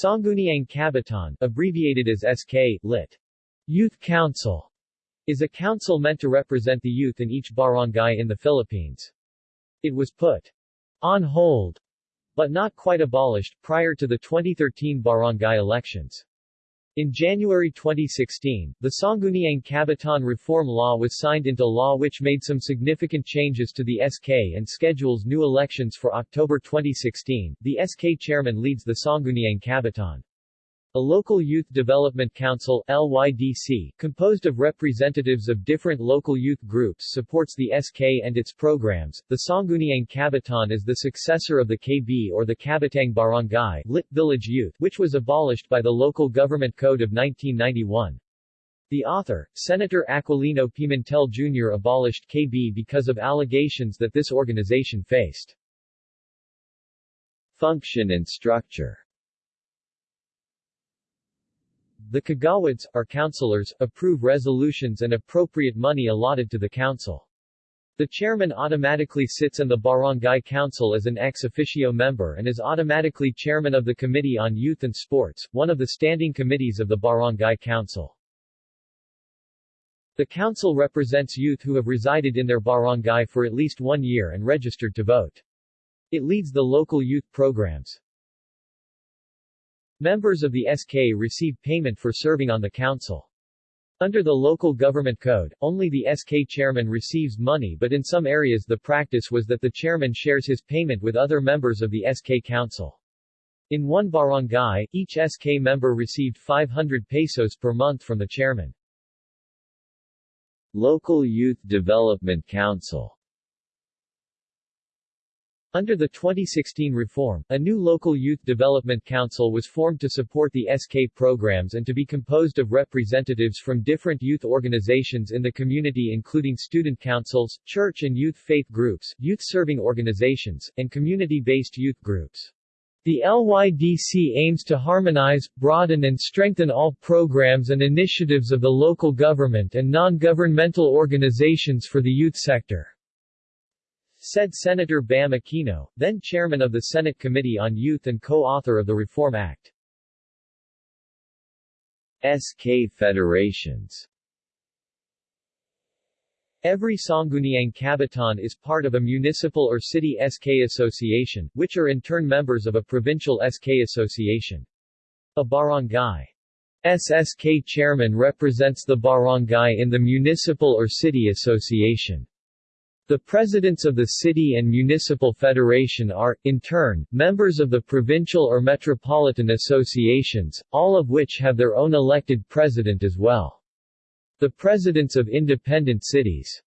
Sangguniang Kabataan, abbreviated as SK, lit. Youth Council, is a council meant to represent the youth in each barangay in the Philippines. It was put on hold, but not quite abolished, prior to the 2013 barangay elections. In January 2016, the Sangguniang Kabataan Reform Law was signed into law which made some significant changes to the SK and schedules new elections for October 2016. The SK chairman leads the Sangguniang Kabataan. A local youth development council LYDC, composed of representatives of different local youth groups supports the SK and its programs. The Sangguniang Kabataan is the successor of the KB or the Kabataang Barangay lit village youth, which was abolished by the Local Government Code of 1991. The author, Senator Aquilino Pimentel Jr. abolished KB because of allegations that this organization faced function and structure the Kagawads, or councilors, approve resolutions and appropriate money allotted to the council. The chairman automatically sits in the barangay council as an ex officio member and is automatically chairman of the Committee on Youth and Sports, one of the standing committees of the barangay council. The council represents youth who have resided in their barangay for at least one year and registered to vote. It leads the local youth programs. Members of the SK receive payment for serving on the council. Under the local government code, only the SK chairman receives money but in some areas the practice was that the chairman shares his payment with other members of the SK council. In one barangay, each SK member received 500 pesos per month from the chairman. Local Youth Development Council under the 2016 reform, a new local youth development council was formed to support the SK programs and to be composed of representatives from different youth organizations in the community including student councils, church and youth faith groups, youth-serving organizations, and community-based youth groups. The LYDC aims to harmonize, broaden and strengthen all programs and initiatives of the local government and non-governmental organizations for the youth sector said Senator Bam Aquino, then chairman of the Senate Committee on Youth and co-author of the Reform Act. SK Federations Every Sangguniang Kabataan is part of a municipal or city SK association, which are in turn members of a provincial SK association. A barangay SSK chairman represents the barangay in the municipal or city association. The presidents of the city and municipal federation are, in turn, members of the provincial or metropolitan associations, all of which have their own elected president as well. The presidents of independent cities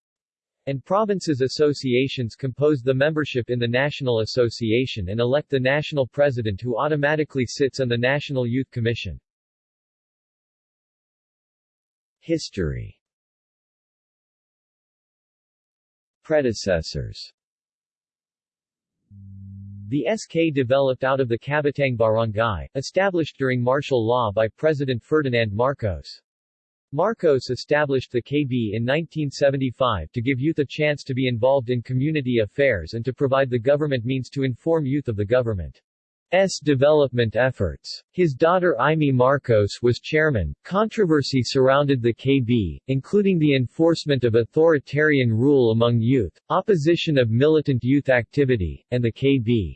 and provinces associations compose the membership in the National Association and elect the national president who automatically sits on the National Youth Commission. History Predecessors The SK developed out of the Kabataang Barangay, established during martial law by President Ferdinand Marcos. Marcos established the KB in 1975 to give youth a chance to be involved in community affairs and to provide the government means to inform youth of the government. S. development efforts. His daughter Imee Marcos was chairman. Controversy surrounded the KB, including the enforcement of authoritarian rule among youth, opposition of militant youth activity, and the KB's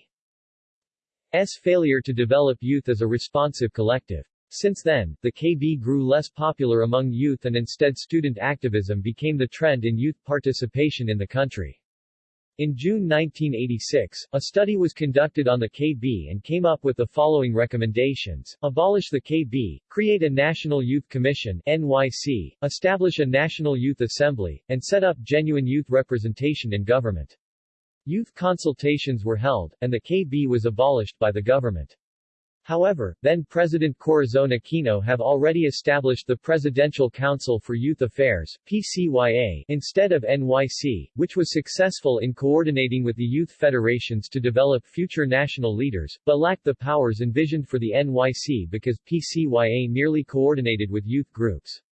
failure to develop youth as a responsive collective. Since then, the KB grew less popular among youth and instead student activism became the trend in youth participation in the country. In June 1986, a study was conducted on the KB and came up with the following recommendations. Abolish the KB, create a National Youth Commission NYC, establish a National Youth Assembly, and set up genuine youth representation in government. Youth consultations were held, and the KB was abolished by the government. However, then-President Corazon Aquino have already established the Presidential Council for Youth Affairs PCYA, instead of NYC, which was successful in coordinating with the youth federations to develop future national leaders, but lacked the powers envisioned for the NYC because PCYA merely coordinated with youth groups.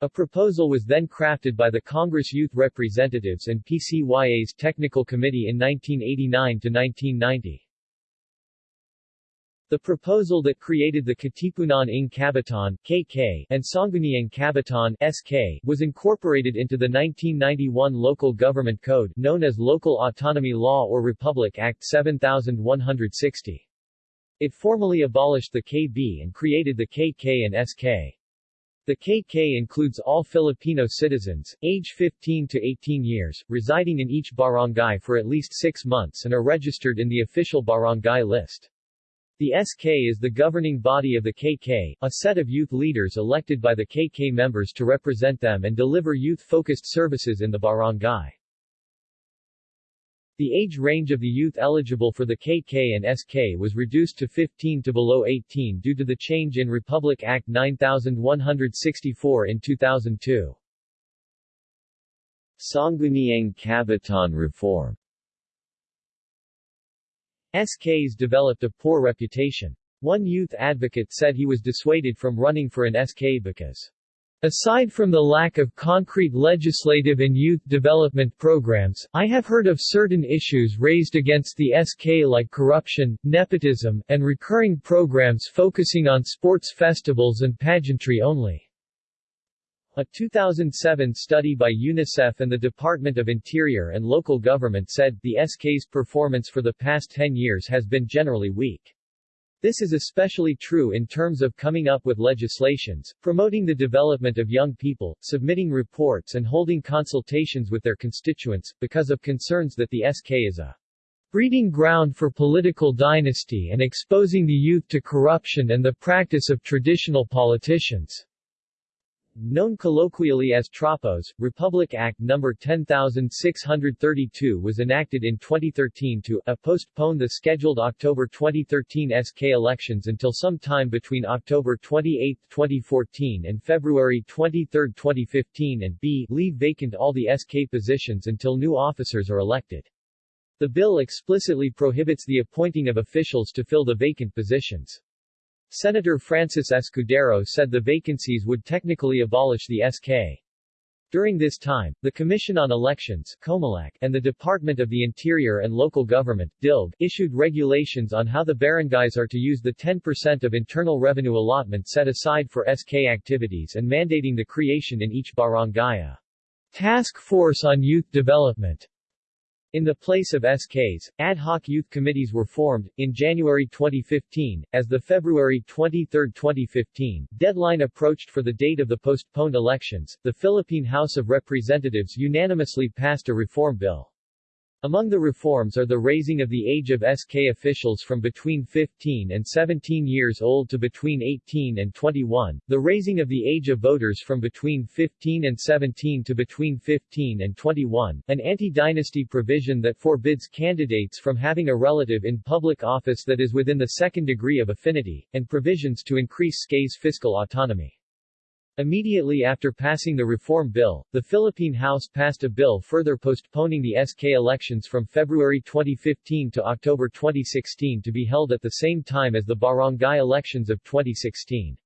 A proposal was then crafted by the Congress Youth Representatives and PCYA's Technical Committee in 1989 to 1990. The proposal that created the Katipunan ng Kabataan KK and Sangguniang Kabataan SK was incorporated into the 1991 Local Government Code known as Local Autonomy Law or Republic Act 7160. It formally abolished the KB and created the KK and SK. The KK includes all Filipino citizens, age 15 to 18 years, residing in each barangay for at least six months and are registered in the official barangay list. The SK is the governing body of the KK, a set of youth leaders elected by the KK members to represent them and deliver youth-focused services in the barangay. The age range of the youth eligible for the KK and SK was reduced to 15 to below 18 due to the change in Republic Act 9164 in 2002. Sangguniang Kabataan Reform SKs developed a poor reputation. One youth advocate said he was dissuaded from running for an SK because Aside from the lack of concrete legislative and youth development programs, I have heard of certain issues raised against the SK like corruption, nepotism, and recurring programs focusing on sports festivals and pageantry only. A 2007 study by UNICEF and the Department of Interior and Local Government said, the SK's performance for the past 10 years has been generally weak. This is especially true in terms of coming up with legislations, promoting the development of young people, submitting reports and holding consultations with their constituents, because of concerns that the SK is a breeding ground for political dynasty and exposing the youth to corruption and the practice of traditional politicians. Known colloquially as TRAPOS, Republic Act No. 10632 was enacted in 2013 to a postpone the scheduled October 2013 SK elections until some time between October 28, 2014 and February 23, 2015 and b leave vacant all the SK positions until new officers are elected. The bill explicitly prohibits the appointing of officials to fill the vacant positions. Senator Francis Escudero said the vacancies would technically abolish the SK. During this time, the Commission on Elections COMELEC, and the Department of the Interior and Local Government DILG, issued regulations on how the barangays are to use the 10% of internal revenue allotment set aside for SK activities and mandating the creation in each barangay task force on youth development in the place of SKs, ad hoc youth committees were formed, in January 2015, as the February 23, 2015, deadline approached for the date of the postponed elections, the Philippine House of Representatives unanimously passed a reform bill. Among the reforms are the raising of the age of SK officials from between 15 and 17 years old to between 18 and 21, the raising of the age of voters from between 15 and 17 to between 15 and 21, an anti-dynasty provision that forbids candidates from having a relative in public office that is within the second degree of affinity, and provisions to increase SK's fiscal autonomy. Immediately after passing the reform bill, the Philippine House passed a bill further postponing the SK elections from February 2015 to October 2016 to be held at the same time as the barangay elections of 2016.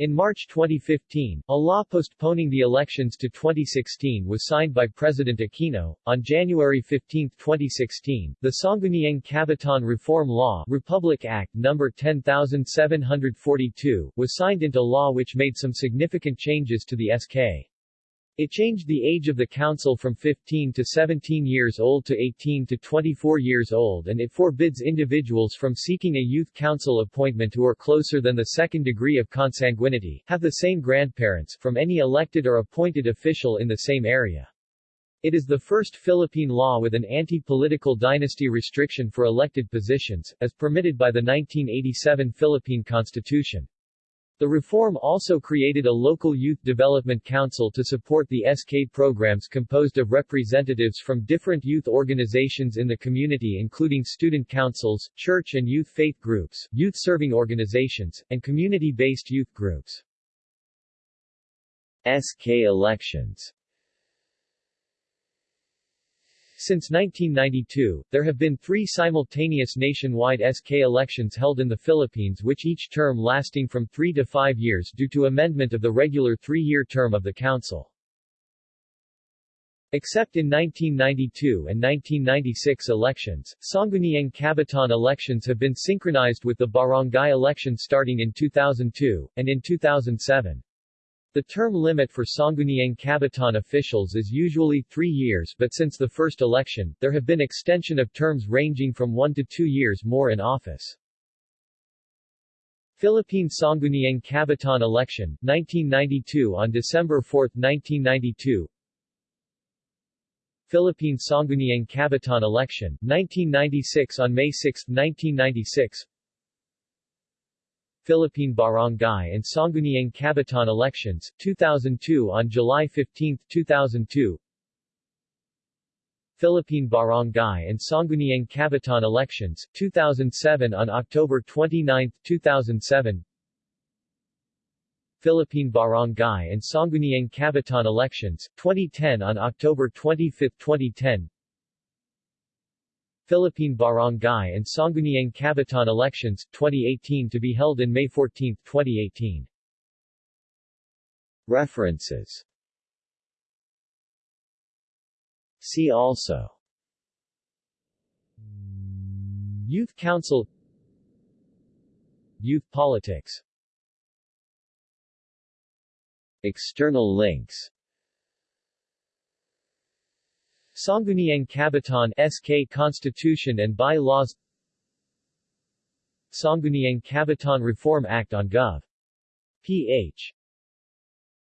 In March 2015, a law postponing the elections to 2016 was signed by President Aquino. On January 15, 2016, the Sangguniang Kabataan Reform Law Republic Act No. 10742 was signed into law which made some significant changes to the SK. It changed the age of the council from 15 to 17 years old to 18 to 24 years old and it forbids individuals from seeking a youth council appointment who are closer than the second degree of consanguinity, have the same grandparents, from any elected or appointed official in the same area. It is the first Philippine law with an anti-political dynasty restriction for elected positions, as permitted by the 1987 Philippine Constitution. The reform also created a local youth development council to support the SK programs composed of representatives from different youth organizations in the community including student councils, church and youth faith groups, youth-serving organizations, and community-based youth groups. SK elections since 1992, there have been three simultaneous nationwide SK elections held in the Philippines which each term lasting from three to five years due to amendment of the regular three-year term of the council. Except in 1992 and 1996 elections, Sangguniang Kabataan elections have been synchronized with the barangay election starting in 2002, and in 2007. The term limit for Sangguniang Kabataan officials is usually three years but since the first election, there have been extension of terms ranging from one to two years more in office. Philippine Sangguniang Kabataan Election, 1992 On December 4, 1992 Philippine Sangguniang Kabataan Election, 1996 On May 6, 1996 Philippine Barangay and Sangguniang Kabataan Elections, 2002 On July 15, 2002 Philippine Barangay and Sangguniang Kabataan Elections, 2007 On October 29, 2007 Philippine Barangay and Sangguniang Kabataan Elections, 2010 on October 25, 2010 Philippine Barangay and Sangguniang Kabataan Elections, 2018 to be held in May 14, 2018 References. See also. Youth Council. Youth politics. External links Sangguniang Kabataan SK Constitution and By-laws Sangguniang Kabataan Reform Act on Gov. ph.